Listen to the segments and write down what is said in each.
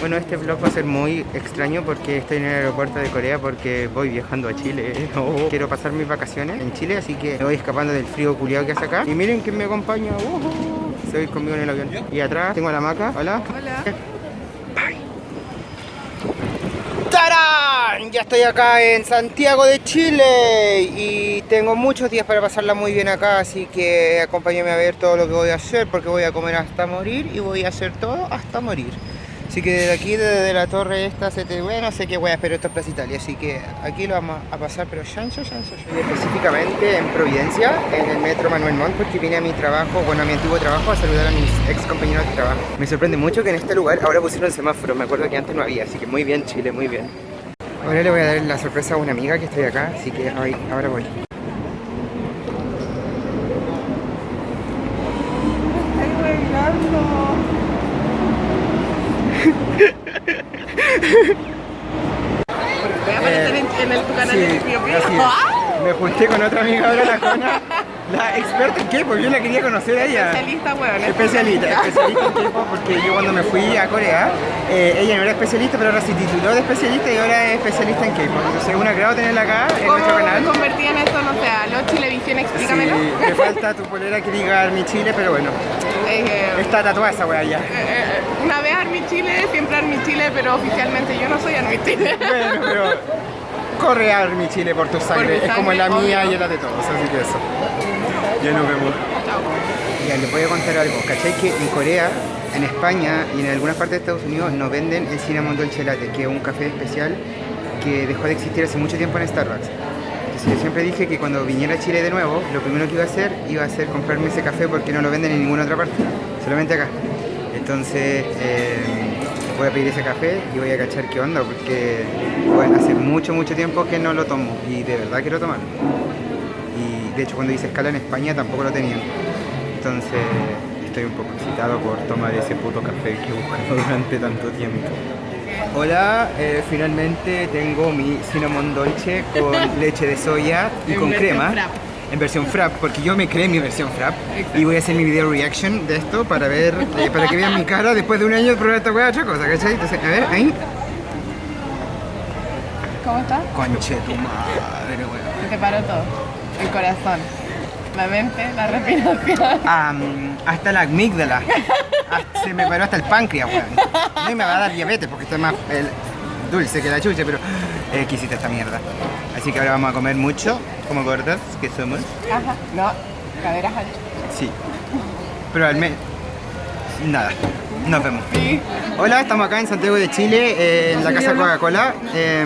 Bueno, este vlog va a ser muy extraño porque estoy en el aeropuerto de Corea porque voy viajando a Chile. Quiero pasar mis vacaciones en Chile, así que me voy escapando del frío culiado que hace acá. Y miren quién me acompaña. Uh, se voy conmigo en el avión. Y atrás tengo a la maca. Hola. Hola. ¡Tarán! Ya estoy acá en Santiago de Chile y tengo muchos días para pasarla muy bien acá, así que acompáñame a ver todo lo que voy a hacer porque voy a comer hasta morir y voy a hacer todo hasta morir. Así que desde aquí, desde la torre esta, se te... bueno, no sé qué a esperar esto es Plaza Italia, así que aquí lo vamos a pasar, pero chancho, chancho, chancho. Específicamente en Providencia, en el metro Manuel Montt, porque vine a mi trabajo, bueno, a mi antiguo trabajo, a saludar a mis ex compañeros de trabajo. Me sorprende mucho que en este lugar ahora pusieron semáforo, me acuerdo que antes no había, así que muy bien Chile, muy bien. Ahora le voy a dar la sorpresa a una amiga que estoy acá, así que ahora voy. Estoy bailando. Voy a aparecer en, en el, tu canal Sí, de Pío. Me junté con otra amiga ahora, la Jona, la experta en K-pop, yo la quería conocer a ella. Especialista, weón. Especialista, especialista en K-pop porque yo cuando me fui a Corea, eh, ella no era especialista, pero ahora se tituló de especialista y ahora es especialista en K-pop. Entonces es un agrado tenerla acá en nuestro ¿Cómo canal. convertí en esto? No sé, a los Chilevisión, explícamelo. Sí, me falta tu polera que diga Army Chile, pero bueno, Eh, está tatuada esa wea ya. Una vez Army Chile, siempre Army Chile, pero oficialmente yo no soy Army Chile. Bueno, pero corre Army Chile por tu sangre, es como sangre, la mía obvio. y la de todos, así que eso. Ya nos vemos. Chao. Ya, les voy a contar algo. ¿Cachai? Que en Corea, en España y en algunas partes de Estados Unidos no venden el cinnamon dolce latte, que es un café especial que dejó de existir hace mucho tiempo en Starbucks. Entonces yo siempre dije que cuando viniera a Chile de nuevo, lo primero que iba a hacer iba a ser comprarme ese café porque no lo venden en ninguna otra parte, solamente acá. Entonces eh, voy a pedir ese café y voy a cachar qué onda porque bueno, hace mucho, mucho tiempo que no lo tomo y de verdad quiero tomarlo. Y de hecho cuando hice escala en España tampoco lo tenían. Entonces estoy un poco excitado por tomar ese puto café que he buscado durante tanto tiempo. Hola, eh, finalmente tengo mi cinnamon dolce con leche de soya y con crema. En versión frap, porque yo me creé mi versión frap y voy a hacer mi video reaction de esto para ver, eh, para que vean mi cara después de un año de probar esta hueá otra cosa, ¿cachai? Entonces, a ver, ahí. ¿Cómo estás? Conche tu madre, weón. Se te paró todo. El corazón, la mente, la respiración. Hasta la amígdala. Se me paró hasta el páncreas, weón. No me va a dar diabetes porque estoy más el- dulce que la chucha, pero eh, esta mierda. Así que ahora vamos a comer mucho, como gordas que somos. Ajá. No, caderas anchas. Sí. Pero al menos. Nada. Nos vemos. Sí. Hola, estamos acá en Santiago de Chile, eh, en la Casa Coca-Cola. Eh,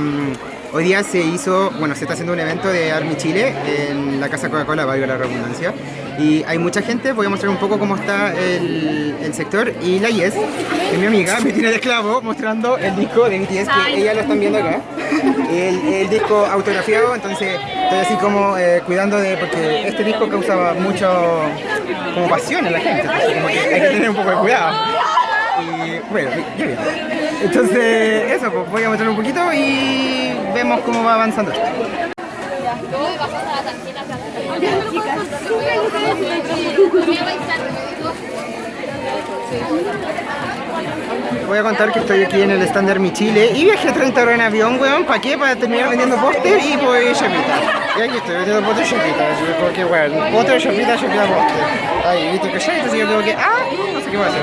hoy día se hizo, bueno, se está haciendo un evento de Army Chile en la Casa Coca-Cola, valga la redundancia. Y hay mucha gente, voy a mostrar un poco cómo está el, el sector. Y la Yes, que es mi amiga, me tiene de esclavo mostrando el disco de BTS, que ella lo están viendo acá. El, el disco autografiado, entonces así como eh, cuidando de, porque este disco causaba mucho, como pasión en la gente, que hay que tener un poco de cuidado. Y bueno, ya bien. Entonces, eso, pues voy a mostrar un poquito y vemos cómo va avanzando esto. Voy a contar que estoy aquí en el stand Mi Chile y viajé 30 horas en avión, weón. ¿Para qué? Para terminar vendiendo póster y pues chapita. Y aquí estoy vendiendo póster y chapita. Así que como que, weón, póster, chapita, chapita, póster. Ahí, viste que ya, entonces yo tengo que, ah, no sé qué voy a hacer.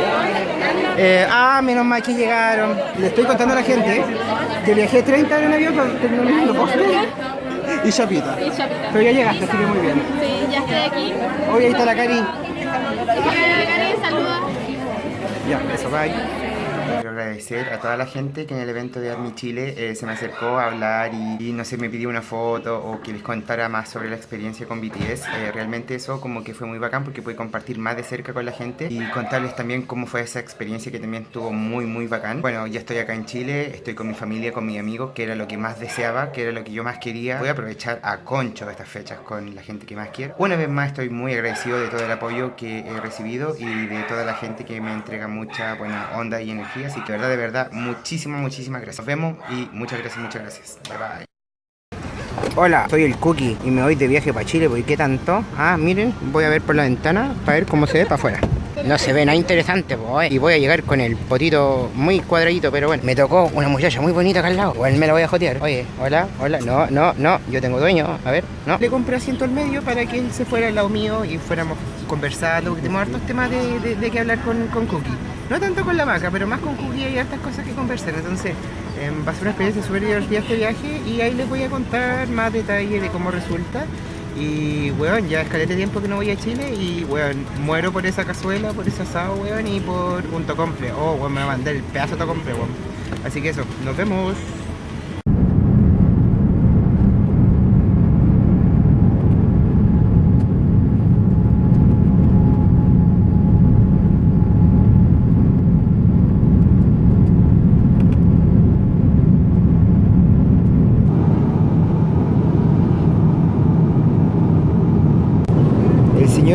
Eh, ah, menos mal que llegaron. Le estoy contando a la gente que viajé 30 horas en avión para terminar vendiendo póster y chapita. Pero ya llegaste, así que muy bien. Sí, ya estoy aquí. Hoy ahí está la Cari. Hola, Karen, saluda. Ya, eso, bye. Quiero agradecer a toda la gente que en el evento de Army Chile eh, se me acercó a hablar y, y, no sé, me pidió una foto o que les contara más sobre la experiencia con BTS. Eh, realmente eso como que fue muy bacán porque pude compartir más de cerca con la gente y contarles también cómo fue esa experiencia que también estuvo muy muy bacán. Bueno, ya estoy acá en Chile, estoy con mi familia, con mis amigos, que era lo que más deseaba, que era lo que yo más quería. Voy a aprovechar a concho estas fechas con la gente que más quiero. Una vez más estoy muy agradecido de todo el apoyo que he recibido y de toda la gente que me entrega mucha buena onda y energía. Así que de verdad, de verdad, muchísimas, muchísimas gracias. Nos vemos y muchas gracias, muchas gracias. Bye bye. Hola, soy el Cookie y me voy de viaje para Chile. ¿Por qué tanto? Ah, miren, voy a ver por la ventana para ver cómo se ve para afuera. no se ve nada interesante, pues. Y voy a llegar con el potito muy cuadradito, pero bueno. Me tocó una muchacha muy bonita acá al lado. Igual me la voy a jotear. Oye, hola, hola. No, no, no. Yo tengo dueño. A ver, no. Le compré asiento al medio para que él se fuera al lado mío y fuéramos conversando. Tenemos hartos temas de, de, de que hablar con, con Cookie. No tanto con la maca, pero más con Cookie hay hartas cosas que conversar. Entonces, eh, va a ser una experiencia súper divertida este viaje y ahí les voy a contar más detalles de cómo resulta. Y, weón, ya es calete tiempo que no voy a Chile y, weón, muero por esa cazuela, por ese asado, weón, y por un tocomple. Oh, weón, me va a mandar el pedazo de tocomple, weón. Así que eso, nos vemos.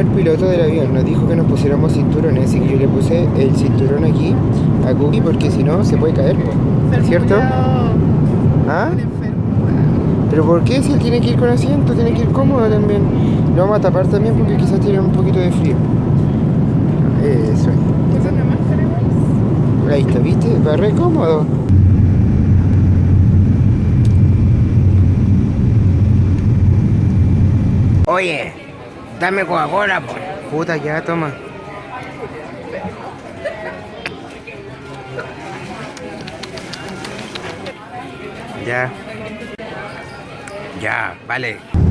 El piloto del avión nos dijo que nos pusiéramos cinturones, así que yo le puse el cinturón aquí a Cookie porque si no se puede caer. ¿cierto? ¿Ah? ¿Pero por qué? Si él tiene que ir con asiento, tiene que ir cómodo también. Lo vamos a tapar también porque quizás tiene un poquito de frío. Eso es. Ahí está, ¿viste? Va re cómodo. Oye, dame Coca-Cola, po. Puta, ya, toma. Ya. Ya, vale.